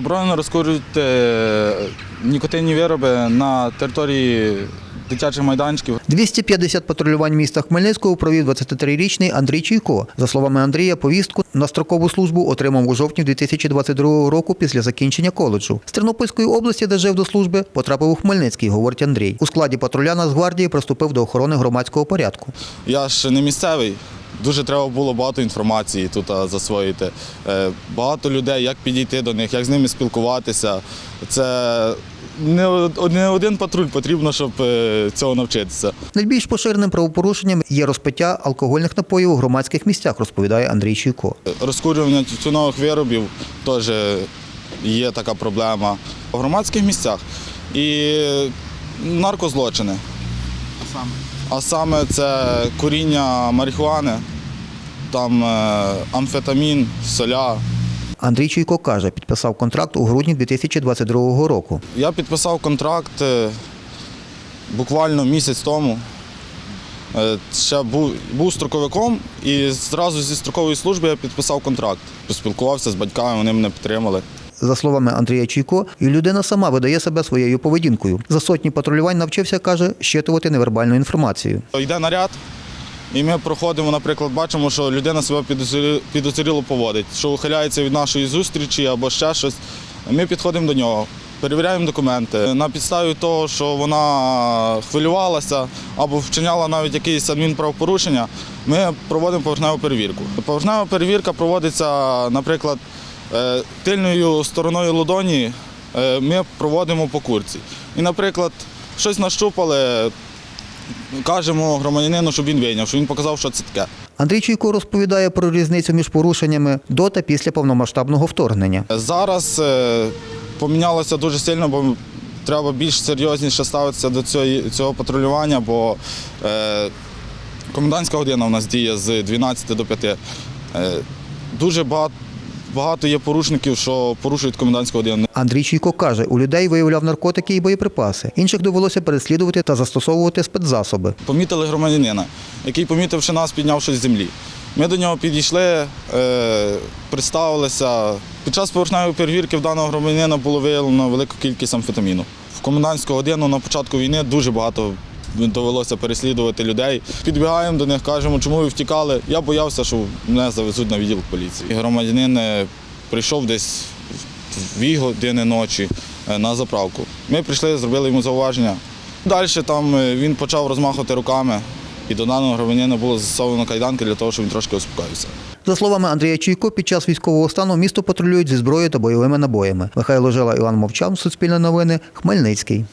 Заборонено розкурювати е, нікотинні вироби на території дитячих майданчиків. 250 патрулювань міста Хмельницького провів 23-річний Андрій Чуйко. За словами Андрія, повістку на строкову службу отримав у жовтні 2022 року після закінчення коледжу. З Тернопільської області, де жив до служби, потрапив у Хмельницький, говорить Андрій. У складі патруля Нацгвардії приступив до охорони громадського порядку. Я ж не місцевий. Дуже треба було багато інформації тут засвоїти. Е, Багато людей, як підійти до них, як з ними спілкуватися. Це не один патруль потрібно, щоб е, цього навчитися. Найбільш поширеним правопорушенням є розпиття алкогольних напоїв у громадських місцях, розповідає Андрій Чуйко. Розкурювання тютюнових виробів теж є така проблема. В громадських місцях і наркозлочини. А саме це куріння марихуани, там е, амфетамін, соля. Андрій Чуйко каже, підписав контракт у грудні 2022 року. Я підписав контракт е, буквально місяць тому. Е, Ще був, був строковиком і зразу зі строкової служби я підписав контракт. Поспілкувався з батьками, вони мене підтримали. За словами Андрія Чуйко, і людина сама видає себе своєю поведінкою. За сотні патрулювань навчився, каже, щитувати невербальну інформацію. Йде наряд, і ми проходимо, наприклад, бачимо, що людина себе підозріло поводить, що ухиляється від нашої зустрічі або ще щось. Ми підходимо до нього, перевіряємо документи. На підставі того, що вона хвилювалася або вчиняла навіть якісь адмінправопорушення, ми проводимо поверхневу перевірку. Поверхнева перевірка проводиться, наприклад, тильною стороною ладоні е, ми проводимо по курці. І, наприклад, щось нащупали, кажемо громадянину, щоб він вийняв, що він показав, що це таке. Андрій Чуйко розповідає про різницю між порушеннями до та після повномасштабного вторгнення. Зараз е, помінялося дуже сильно, бо треба більш серйозніше ставитися до цього, патрулювання, бо е, комендантська година у нас діє з 12 до 5. Е, дуже багато, багато є порушників, що порушують комендантську годину. Андрій Чуйко каже, у людей виявляв наркотики і боєприпаси. Інших довелося переслідувати та застосовувати спецзасоби. Помітили громадянина, який, помітивши нас, підняв щось з землі. Ми до нього підійшли, е, представилися. Під час поверхневої перевірки в даного громадянина було виявлено велику кількість амфетаміну. В комендантську годину на початку війни дуже багато довелося переслідувати людей. Підбігаємо до них, кажемо, чому ви втікали. Я боявся, що мене завезуть на відділ поліції. Громадянин е, прийшов десь дві години ночі е, на заправку. Ми прийшли, зробили йому зауваження. Далі там е, він почав розмахувати руками, і до даного громадянина було застосовано кайданки для того, щоб він трошки успокоївся. За словами Андрія Чуйко, під час військового стану місто патрулюють зі зброєю та бойовими набоями. Михайло Жила, Іван Мовчан, Суспільне новини, Хмельницький.